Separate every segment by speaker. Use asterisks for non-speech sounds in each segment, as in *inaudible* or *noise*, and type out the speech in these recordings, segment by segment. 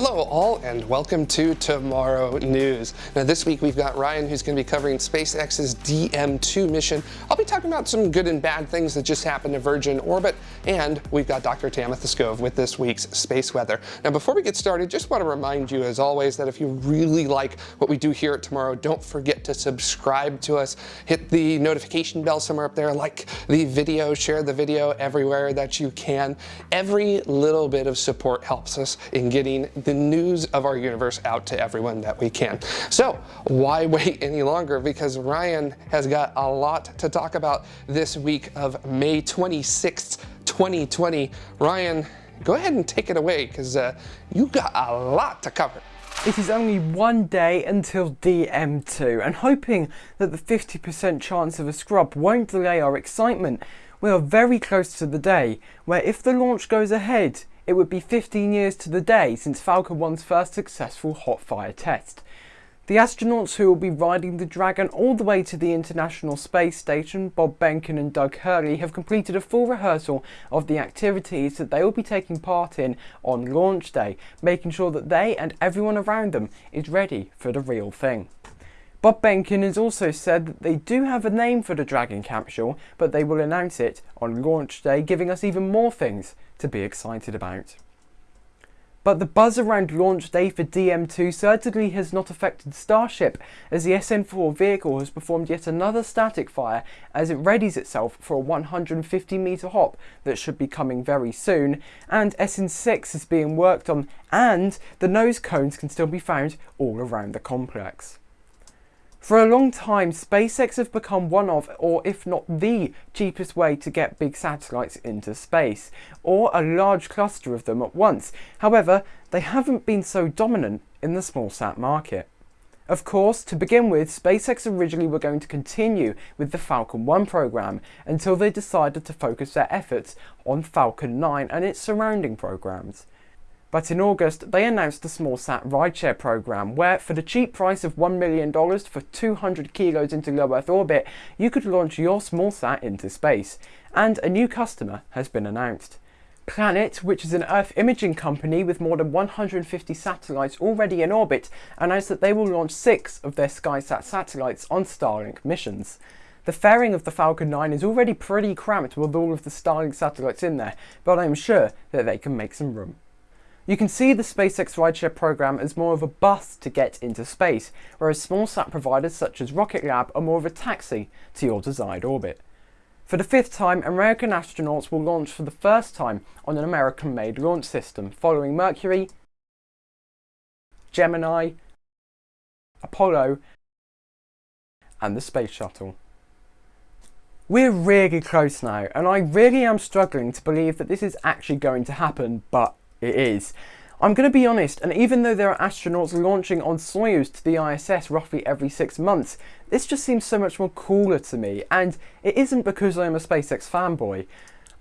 Speaker 1: Hello all and welcome to Tomorrow News. Now this week we've got Ryan who's going to be covering SpaceX's DM2 mission. I'll be talking about some good and bad things that just happened to Virgin Orbit and we've got Dr. Tamitha Skov with this week's space weather. Now before we get started just want to remind you as always that if you really like what we do here at Tomorrow don't forget to subscribe to us. Hit the notification bell somewhere up there, like the video, share the video everywhere that you can. Every little bit of support helps us in getting the news of our universe out to everyone that we can. So why *laughs* wait any longer? Because Ryan has got a lot to talk about this week of May 26th, 2020. Ryan, go ahead and take it away because uh, you got a lot to cover.
Speaker 2: It is only one day until DM2 and hoping that the 50% chance of a scrub won't delay our excitement, we are very close to the day where if the launch goes ahead, it would be 15 years to the day since Falcon 1's first successful hot fire test. The astronauts who will be riding the Dragon all the way to the International Space Station, Bob Behnken and Doug Hurley, have completed a full rehearsal of the activities that they will be taking part in on launch day, making sure that they and everyone around them is ready for the real thing. Bob Behnken has also said that they do have a name for the Dragon capsule, but they will announce it on launch day, giving us even more things to be excited about. But the buzz around launch day for DM2 certainly has not affected Starship, as the SN4 vehicle has performed yet another static fire as it readies itself for a 150 metre hop that should be coming very soon, and SN6 is being worked on, and the nose cones can still be found all around the complex. For a long time, SpaceX have become one of, or if not the, cheapest way to get big satellites into space, or a large cluster of them at once. However, they haven't been so dominant in the small sat market. Of course, to begin with, SpaceX originally were going to continue with the Falcon 1 program until they decided to focus their efforts on Falcon 9 and its surrounding programs. But in August, they announced the SmallSat rideshare program, where for the cheap price of $1 million for 200 kilos into low Earth orbit, you could launch your SmallSat into space. And a new customer has been announced. Planet, which is an Earth imaging company with more than 150 satellites already in orbit, announced that they will launch six of their SkySat satellites on Starlink missions. The fairing of the Falcon 9 is already pretty cramped with all of the Starlink satellites in there, but I am sure that they can make some room. You can see the SpaceX rideshare program as more of a bus to get into space, whereas small sat providers such as Rocket Lab are more of a taxi to your desired orbit. For the fifth time, American astronauts will launch for the first time on an American-made launch system, following Mercury, Gemini, Apollo, and the Space Shuttle. We're really close now, and I really am struggling to believe that this is actually going to happen, but it is. I'm going to be honest, and even though there are astronauts launching on Soyuz to the ISS roughly every six months, this just seems so much more cooler to me, and it isn't because I'm a SpaceX fanboy.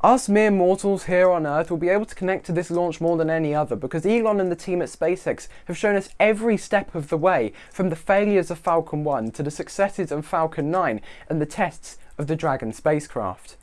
Speaker 2: Us mere mortals here on Earth will be able to connect to this launch more than any other because Elon and the team at SpaceX have shown us every step of the way, from the failures of Falcon 1 to the successes of Falcon 9 and the tests of the Dragon spacecraft.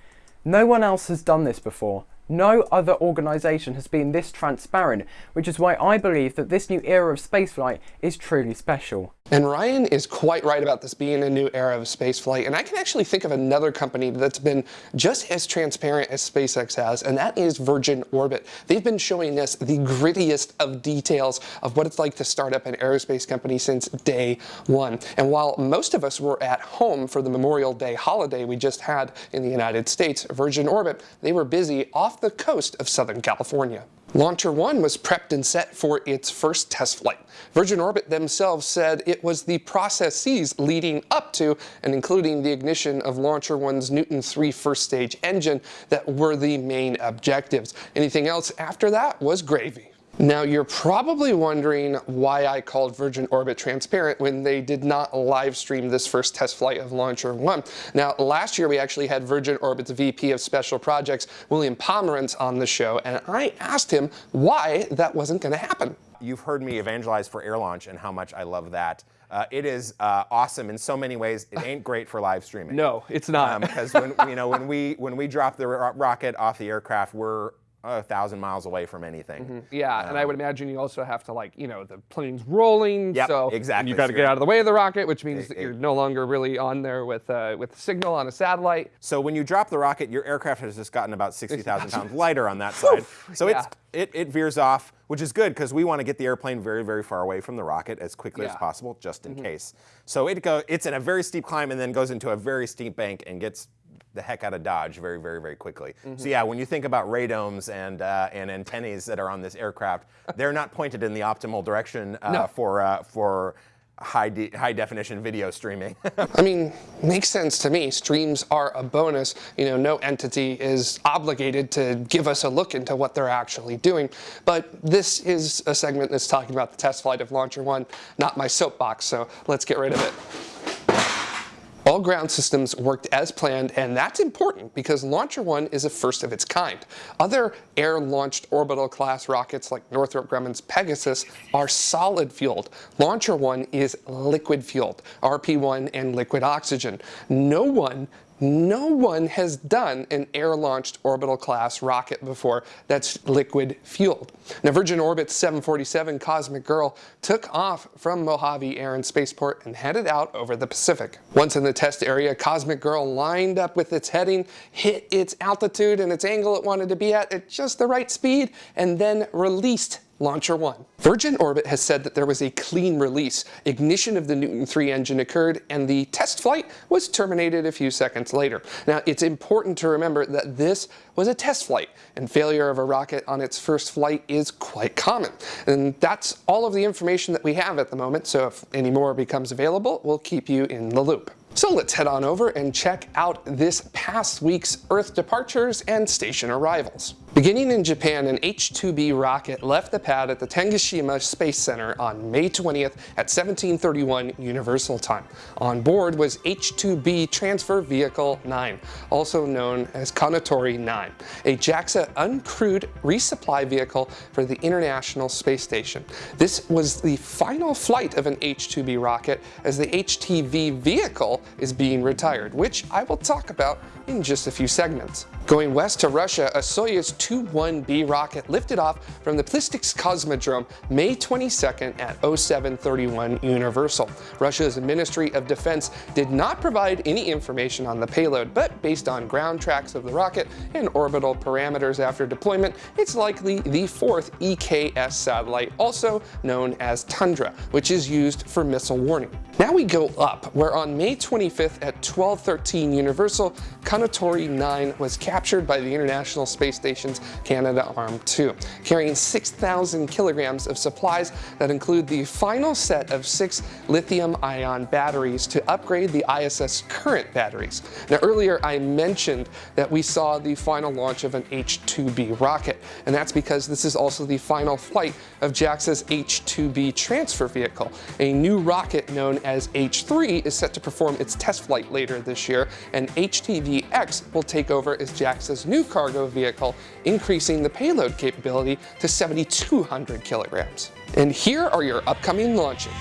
Speaker 2: No one else has done this before, no other organisation has been this transparent, which is why I believe that this new era of spaceflight is truly special.
Speaker 1: And Ryan is quite right about this being a new era of spaceflight, and I can actually think of another company that's been just as transparent as SpaceX has, and that is Virgin Orbit. They've been showing us the grittiest of details of what it's like to start up an aerospace company since day one. And while most of us were at home for the Memorial Day holiday we just had in the United States, Virgin Orbit, they were busy off the coast of Southern California. Launcher 1 was prepped and set for its first test flight. Virgin Orbit themselves said it was the processes leading up to and including the ignition of Launcher 1's Newton 3 first stage engine that were the main objectives. Anything else after that was gravy. Now you're probably wondering why I called Virgin Orbit transparent when they did not live stream this first test flight of Launcher 1. Now last year we actually had Virgin Orbit's VP of Special Projects, William Pomerantz on the show, and I asked him why that wasn't going to happen.
Speaker 3: You've heard me evangelize for air launch and how much I love that. Uh, it is uh, awesome in so many ways. It ain't great for live streaming.
Speaker 1: No, it's not.
Speaker 3: Because um, when you know when we when we drop the ro rocket off the aircraft, we're a thousand miles away from anything. Mm-hmm.
Speaker 1: Yeah, and I um, would imagine you also have to like, you know, the plane's rolling,
Speaker 3: Yep,
Speaker 1: so
Speaker 3: exactly.
Speaker 1: you got to get out of the way of the rocket, which means that you're no longer really on there with uh, with the signal on a satellite.
Speaker 3: So when you drop the rocket, your aircraft has just gotten about 60,000 pounds lighter on that *laughs* side. So it's,
Speaker 1: Yeah.
Speaker 3: it, it veers off, which is good because we want to get the airplane very, very far away from the rocket as quickly as possible, just in mm-hmm. case. So it go, it's in a very steep climb and then goes into a very steep bank and gets the heck out of Dodge very, very, very quickly. So yeah, when you think about radomes and uh, and antennae that are on this aircraft, *laughs* they're not pointed in the optimal direction uh,
Speaker 1: No.
Speaker 3: for uh, for high de- high definition video streaming. *laughs*
Speaker 1: I mean, makes sense to me. Streams are a bonus. You know, no entity is obligated to give us a look into what they're actually doing. But this is a segment that's talking about the test flight of Launcher One, not my soapbox. So let's get rid of it. All ground systems worked as planned, and that's important because Launcher 1 is a first of its kind. Other air-launched orbital class rockets like Northrop Grumman's Pegasus are solid fueled. Launcher 1 is liquid fueled, RP-1 and liquid oxygen. No one no one has done an air-launched orbital class rocket before that's liquid fueled. Now Virgin Orbit's 747 Cosmic Girl took off from Mojave Air and Spaceport and headed out over the Pacific. Once in the test area, Cosmic Girl lined up with its heading, hit its altitude and its angle it wanted to be at at just the right speed, and then released Launcher 1. Virgin Orbit has said that there was a clean release. Ignition of the Newton 3 engine occurred and the test flight was terminated a few seconds later. Now, it's important to remember that this was a test flight and failure of a rocket on its first flight is quite common. And that's all of the information that we have at the moment, so if any more becomes available, we'll keep you in the loop. So let's head on over and check out this past week's Earth departures and station arrivals. Beginning in Japan, an H-2B rocket left the pad at the Tanegashima Space Center on May 20th at 1731 Universal Time. On board was H-2B Transfer Vehicle 9, also known as Kounotori 9, a JAXA uncrewed resupply vehicle for the International Space Station. This was the final flight of an H-2B rocket as the HTV vehicle is being retired, which I will talk about in just a few segments. Going west to Russia, a Soyuz 2-1B rocket lifted off from the Plesetsk Cosmodrome May 22nd at 0731 Universal. Russia's Ministry of Defense did not provide any information on the payload, but based on ground tracks of the rocket and orbital parameters after deployment, it's likely the fourth EKS satellite, also known as Tundra, which is used for missile warning. Now we go up, where on May 25th at 1213 Universal, Kounotori 9 was captured by the International Space Station's Canadarm2, carrying 6,000 kilograms of supplies that include the final set of six lithium-ion batteries to upgrade the ISS current batteries. Now earlier I mentioned that we saw the final launch of an H-2B rocket, and that's because this is also the final flight of JAXA's H-2B transfer vehicle. A new rocket known as H-3 is set to perform its test flight later this year, and HTV-X will take over as JAXA's new cargo vehicle, increasing the payload capability to 7,200 kilograms. And here are your upcoming launches.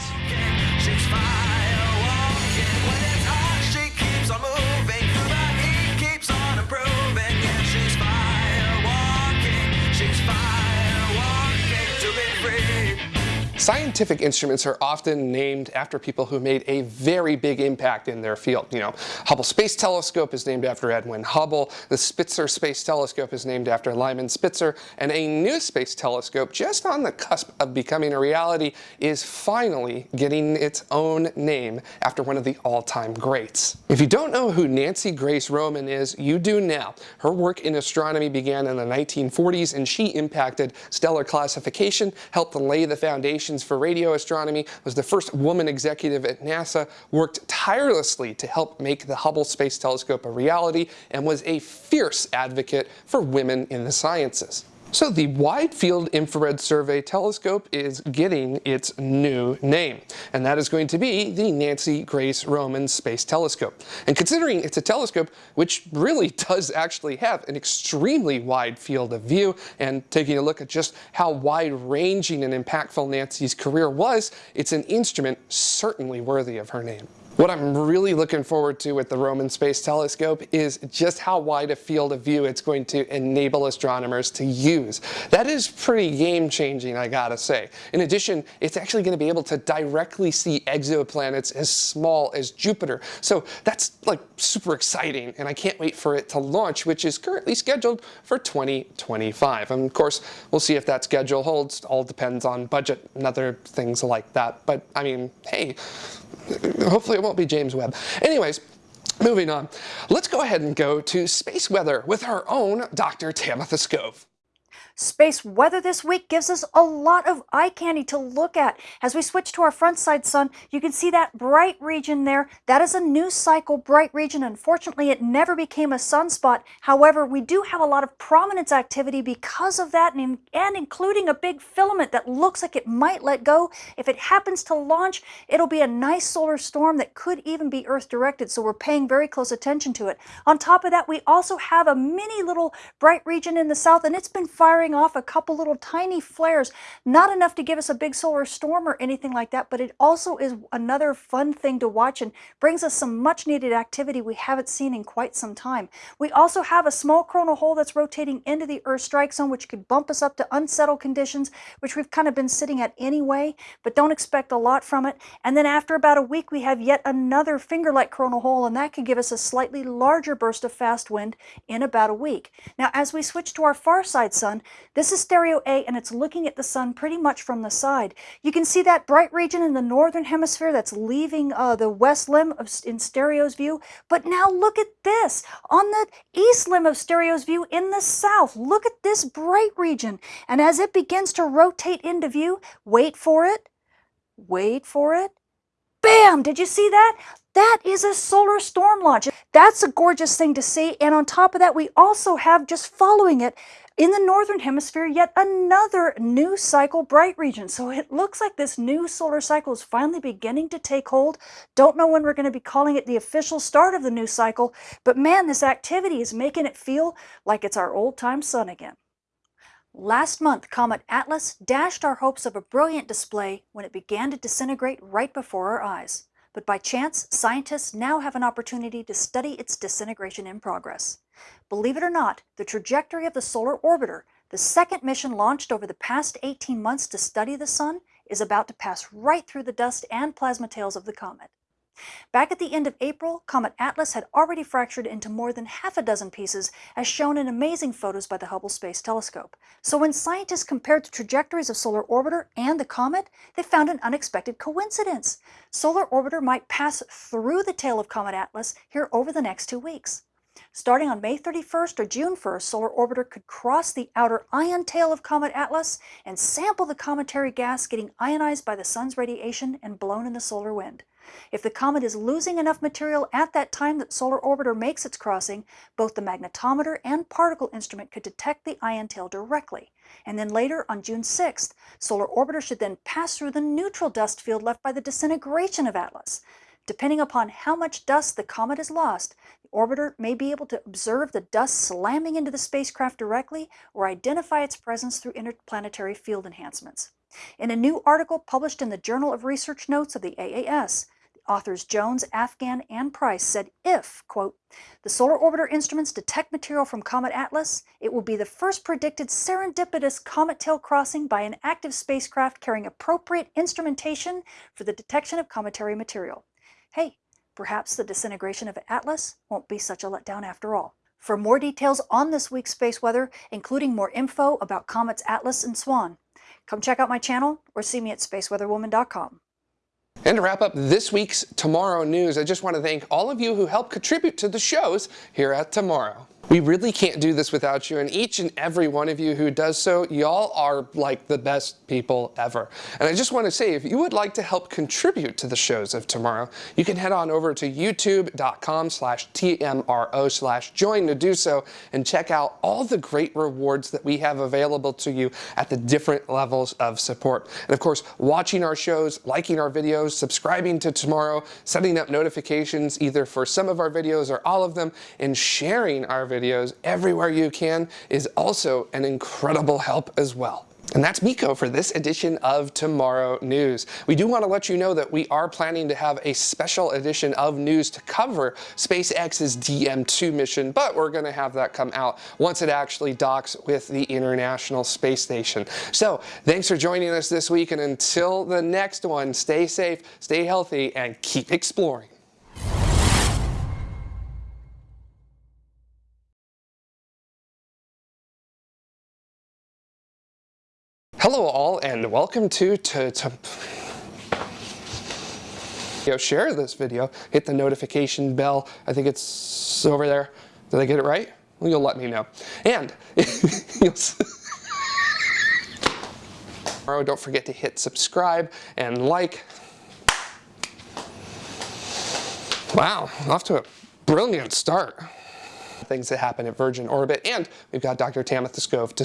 Speaker 1: Scientific instruments are often named after people who made a very big impact in their field. You know, Hubble Space Telescope is named after Edwin Hubble, the Spitzer Space Telescope is named after Lyman Spitzer, and a new space telescope just on the cusp of becoming a reality is finally getting its own name after one of the all-time greats. If you don't know who Nancy Grace Roman is, you do now. Her work in astronomy began in the 1940s and she impacted stellar classification, helped lay the foundations for radio astronomy, was the first woman executive at NASA, worked tirelessly to help make the Hubble Space Telescope a reality, and was a fierce advocate for women in the sciences. So the Wide Field Infrared Survey Telescope is getting its new name, and that is going to be the Nancy Grace Roman Space Telescope. And considering it's a telescope which really *laughs* does actually have an extremely wide field of view, and taking a look at just how wide-ranging and impactful Nancy's career was, it's an instrument certainly worthy of her name. What I'm really looking forward to with the Roman Space Telescope is just how wide a field of view it's going to enable astronomers to use. That is pretty game changing, I gotta say. In addition, it's actually going to be able to directly see exoplanets as small as Jupiter. So that's like super exciting, and I can't wait for it to launch, which is currently scheduled for 2025. And of course, we'll see if that schedule holds. All depends on budget and other things like that. But I mean, hey, hopefully it won't be James Webb. Anyways, moving on. Let's go ahead and go to space weather with our own Dr. Tamitha Skov.
Speaker 4: Space weather this week gives us a lot of eye candy to look at. As we switch to our front side sun, you can see that bright region there. That is a new cycle bright region. Unfortunately, it never became a sunspot. However, we do have a lot of prominence activity because of that and, and including a big filament that looks like it might let go. If it happens to launch, it'll be a nice solar storm that could even be Earth directed. So we're paying very close attention to it. On top of that, we also have a mini little bright region in the south and it's been firing off a couple little tiny flares, not enough to give us a big solar storm or anything like that, but it also is another fun thing to watch and brings us some much needed activity we haven't seen in quite some time. We also have a small coronal hole that's rotating into the Earth strike zone, which could bump us up to unsettled conditions, which we've kind of been sitting at anyway, but don't expect a lot from it. And then after about a week, we have yet another finger-like coronal hole, and that could give us a slightly larger burst of fast wind in about a week. Now, as we switch to our far side sun, this is stereo A and it's looking at the sun pretty much from the side. You can see that bright region in the northern hemisphere that's leaving uh, the west limb of, in stereo's view. But now look at this on the east limb of stereo's view in the south. Look at this bright region. And as it begins to rotate into view, wait for it, wait for it, Bam! Did you see that? That is a solar storm launch. That's a gorgeous thing to see. And on top of that, we also have just following it in the northern hemisphere, yet another new cycle bright region. So it looks like this new solar cycle is finally beginning to take hold. Don't know when we're going to be calling it the official start of the new cycle, but man, this activity is making it feel like it's our old time sun again. Last month, Comet Atlas dashed our hopes of a brilliant display when it began to disintegrate right before our eyes. But by chance, scientists now have an opportunity to study its disintegration in progress. Believe it or not, the trajectory of the Solar Orbiter, the second mission launched over the past 18 months to study the Sun, is about to pass right through the dust and plasma tails of the comet. Back at the end of April, Comet Atlas had already fractured into more than half a dozen pieces, as shown in amazing photos by the Hubble Space Telescope. So when scientists compared the trajectories of Solar Orbiter and the comet, they found an unexpected coincidence. Solar Orbiter might pass through the tail of Comet Atlas here over the next two weeks. Starting on May 31st or June 1st, Solar Orbiter could cross the outer ion tail of Comet Atlas and sample the cometary gas getting ionized by the sun's radiation and blown in the solar wind. If the comet is losing enough material at that time that Solar Orbiter makes its crossing, both the magnetometer and particle instrument could detect the ion tail directly. And then later, on June 6th, Solar Orbiter should then pass through the neutral dust field left by the disintegration of Atlas. Depending upon how much dust the comet has lost, the orbiter may be able to observe the dust slamming into the spacecraft directly or identify its presence through interplanetary field enhancements. In a new article published in the Journal of Research Notes of the AAS, authors Jones, Afghan, and Price said if, quote, the solar orbiter instruments detect material from Comet Atlas, it will be the first predicted serendipitous comet tail crossing by an active spacecraft carrying appropriate instrumentation for the detection of cometary material. Hey, perhaps the disintegration of Atlas won't be such a letdown after all. For more details on this week's space weather, including more info about comets Atlas and Swan, come check out my channel or see me at spaceweatherwoman.com.
Speaker 1: And to wrap up this week's Tomorrow News, I just want to thank all of you who help contribute to the shows here at Tomorrow. We really can't do this without you, and each and every one of you who does so, y'all are like the best people ever. And I just want to say, if you would like to help contribute to the shows of tomorrow, you can head on over to youtube.com slash TMRO slash join to do so and check out all the great rewards that we have available to you at the different levels of support. And of course, watching our shows, liking our videos, subscribing to Tomorrow, setting up notifications either for some of our videos or all of them, and sharing our videos everywhere you can is also an incredible help as well. And that's Miko for this edition of Tomorrow News. We do want to let you know that we are planning to have a special edition of news to cover SpaceX's DM2 mission, but we're going to have that come out once it actually docks with the International Space Station. So thanks for joining us this week, and until the next one, stay safe, stay healthy, and keep exploring. Hello all and welcome to, to, to Yo, share this video, hit the notification bell. I think it's over there. Did I get it right? Well, you'll let me know. And *laughs* tomorrow, don't forget to hit subscribe and like. Wow, off to a brilliant start. Things that happen at Virgin Orbit, and we've got Dr. Tamitha Skov to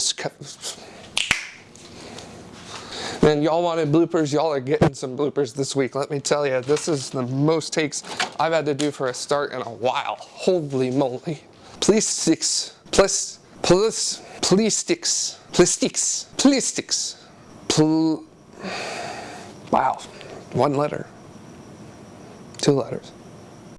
Speaker 1: Man, y'all wanted bloopers, y'all are getting some bloopers this week. Let me tell you, this is the most takes I've had to do for a start in a while. Holy moly. Please sticks, plus, plus, please sticks, plastics, plastics, pl. Wow, one letter, two letters.